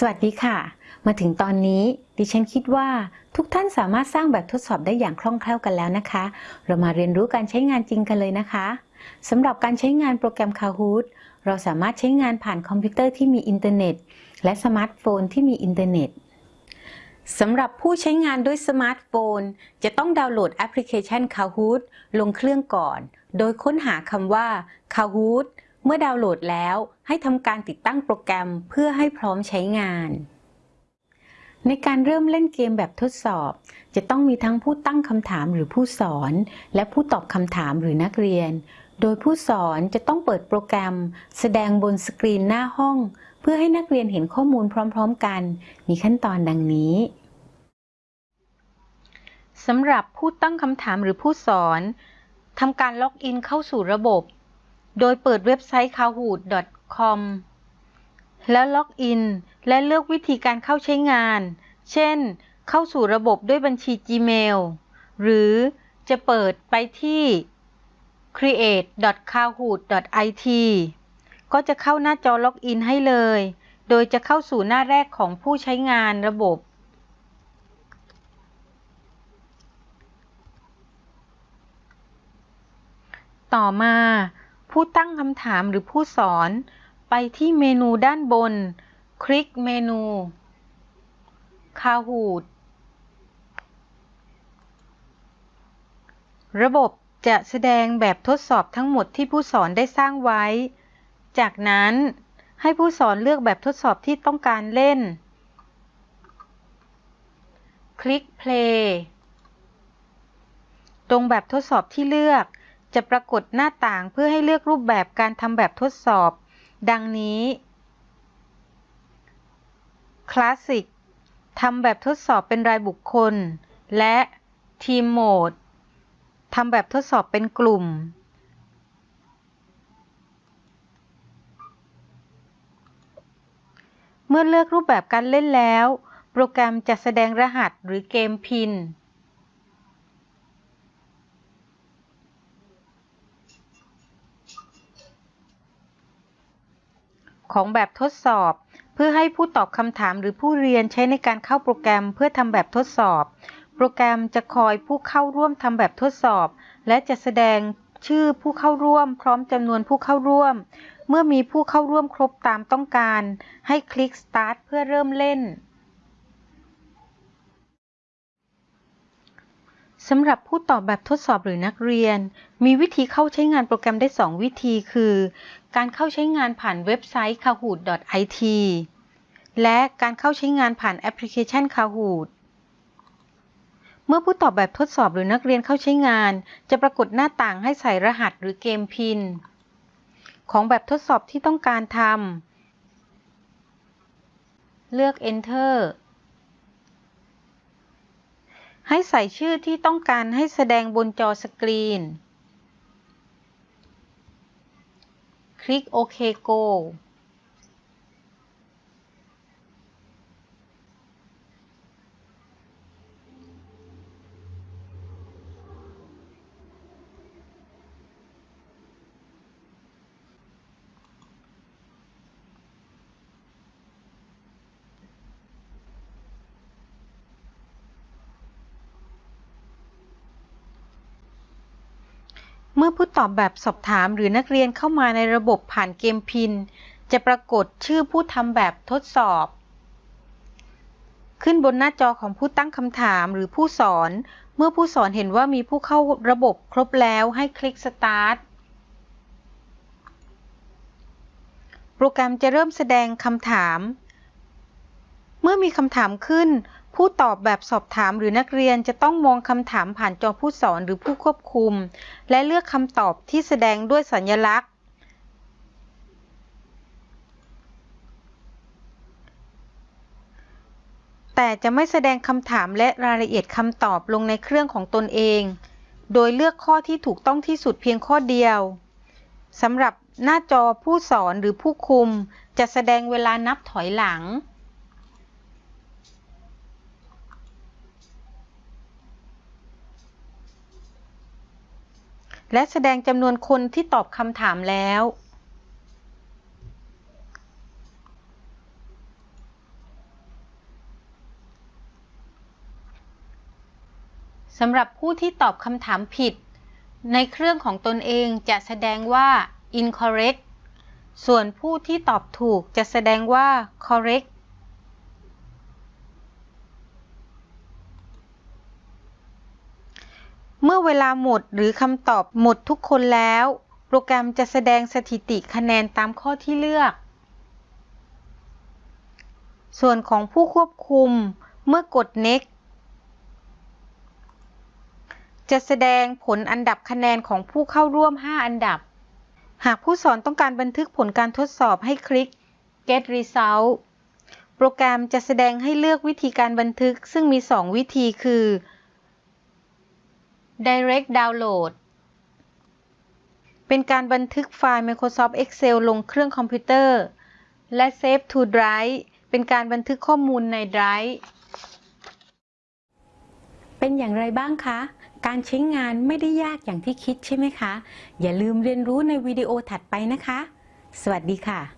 สวัสดีค่ะ มาถึงตอนนี้ดิฉันคิดว่าทุกท่านสามารถสร้างแบบทดสอบได้อย่างคล่องแคล่วกันแล้วนะคะ เรามาเรียนรู้การใช้งานจริงกันเลยนะคะสำหรับการใช้งานโปรแกรม Kahoot เราสามารถใช้งานผ่านคอมพิวเตอร์ที่มีอินเทอร์เน็ต และสมาร์ทโฟนที่มีอินเทอร์เน็ตสำหรับผู้ใช้งานด้วยสมาร์ทโฟน จะต้องดาวน์โหลดแอปพลิเคชัน Kahoot ลงเครื่องก่อน โดยค้นหาคำว่า Kahoot มื่อดาวน์โหลดแล้วให้ทำการติดตั้งโปรแกรมเพื่อให้พร้อมใช้งาน ในการเริ่มเล่นเกมแบบทดสอบ จะต้องมีทั้งผู้ตั้งคำถามหรือผู้สอน และผู้ตอบคำถามหรือนักเรียน โดยผู้สอนจะต้องเปิดโปรแกรม แสดงบนสกรีนหน้าห้อง เพื่อให้นักเรียนเห็นข้อมูลพร้อม ๆ กัน มีขั้นตอนดังนี้สำหรับผู้ตั้งคำถามหรือผู้สอนทำการล็อกอินเข้าสู่ระบบ โดยเปิดเว็บไซต์ kahoot.com แล้วล็อกอิน และเลือกวิธีการเข้าใช้งาน เช่น เข้าสู่ระบบด้วยบัญชี Gmail หรือจะเปิดไปที่ create.kahoot.it ก็จะเข้าหน้าจอล็อกอินให้เลย โดยจะเข้าสู่หน้าแรกของผู้ใช้งานระบบ ต่อมา ผู้ตั้งคำถามหรือผู้สอน ไปที่เมนูด้านบน คลิกเมนู Kahoot ระบบจะแสดงแบบทดสอบทั้งหมดที่ผู้สอนได้สร้างไว้ จากนั้นให้ผู้สอนเลือกแบบทดสอบที่ต้องการเล่น คลิก play ตรงแบบทดสอบที่เลือก จะปรากฏหน้าต่างเพื่อให้เลือกรูปแบบการทำแบบทดสอบ ดังนี้ Classic ทำแบบทดสอบเป็นรายบุคคล และ Team Mode ทำแบบทดสอบเป็นกลุ่ม เมื่อเลือกรูปแบบการเล่นแล้ว โปรแกรมจะแสดงรหัสหรือเกมพิน ของแบบทดสอบ เพื่อให้ผู้ตอบคำถามหรือผู้เรียนใช้ในการเข้าโปรแกรมเพื่อทำแบบทดสอบ โปรแกรมจะคอยผู้เข้าร่วมทำแบบทดสอบ และจะแสดงชื่อผู้เข้าร่วม พร้อมจำนวนผู้เข้าร่วม เมื่อมีผู้เข้าร่วมครบตามต้องการ ให้คลิก Start เพื่อเริ่มเล่น สำหรับผู้ตอบแบบทดสอบหรือนักเรียน มีวิธีเข้าใช้งานโปรแกรมได้ 2 วิธีคือ การเข้าใช้งานผ่านเว็บไซต์ kahoot.it และการเข้าใช้งานผ่านแอปพลิเคชัน Kahoot เมื่อผู้ตอบแบบทดสอบหรือนักเรียนเข้าใช้งาน จะปรากฏหน้าต่างให้ใส่รหัสหรือเกมพิน ของแบบทดสอบที่ต้องการทำเลือก Enter ให้ใส่ชื่อที่ต้องการให้แสดงบนจอสกรีน คลิกโอเค Go เมื่อผู้ตอบแบบสอบถามหรือนักเรียนเข้ามาในระบบผ่านเกมพิน จะปรากฏชื่อผู้ทำแบบทดสอบ ขึ้นบนหน้าจอของผู้ตั้งคำถามหรือผู้สอน เมื่อผู้สอนเห็นว่ามีผู้เข้าระบบครบแล้วให้คลิก Start โปรแกรมจะเริ่มแสดงคำถาม เมื่อมีคำถามขึ้น ผู้ตอบแบบสอบถามหรือนักเรียนจะต้องมองคำถามผ่านจอผู้สอนหรือผู้ควบคุม และเลือกคำตอบที่แสดงด้วยสัญลักษณ์ แต่จะไม่แสดงคำถามและรายละเอียดคำตอบลงในเครื่องของตนเอง โดยเลือกข้อที่ถูกต้องที่สุดเพียงข้อเดียวสำหรับหน้าจอผู้สอนหรือผู้คุม จะแสดงเวลานับถอยหลัง และแสดงจำนวนคนที่ตอบคำถามแล้ว สำหรับผู้ที่ตอบคำถามผิด ในเครื่องของตนเองจะแสดงว่า incorrect ส่วนผู้ที่ตอบถูกจะแสดงว่า correct เมื่อเวลาหมดหรือคำตอบหมดทุกคนแล้ว โปรแกรมจะแสดงสถิติคะแนนตามข้อที่เลือก ส่วนของผู้ควบคุมเมื่อกด next จะแสดงผลอันดับคะแนนของผู้เข้าร่วม 5 อันดับ หากผู้สอนต้องการบันทึกผลการทดสอบให้คลิก get result โปรแกรมจะแสดงให้เลือกวิธีการบันทึกซึ่งมี 2 วิธีคือ direct download เป็นการบันทึกไฟล์ Microsoft Excel ลงเครื่องคอมพิวเตอร์ และ Save to Drive เป็นการบันทึกข้อมูลใน Drive เป็นอย่างไรบ้างคะ การใช้งานไม่ได้ยากอย่างที่คิดใช่ไหมคะ อย่าลืมเรียนรู้ในวิดีโอถัดไปนะคะ สวัสดีค่ะ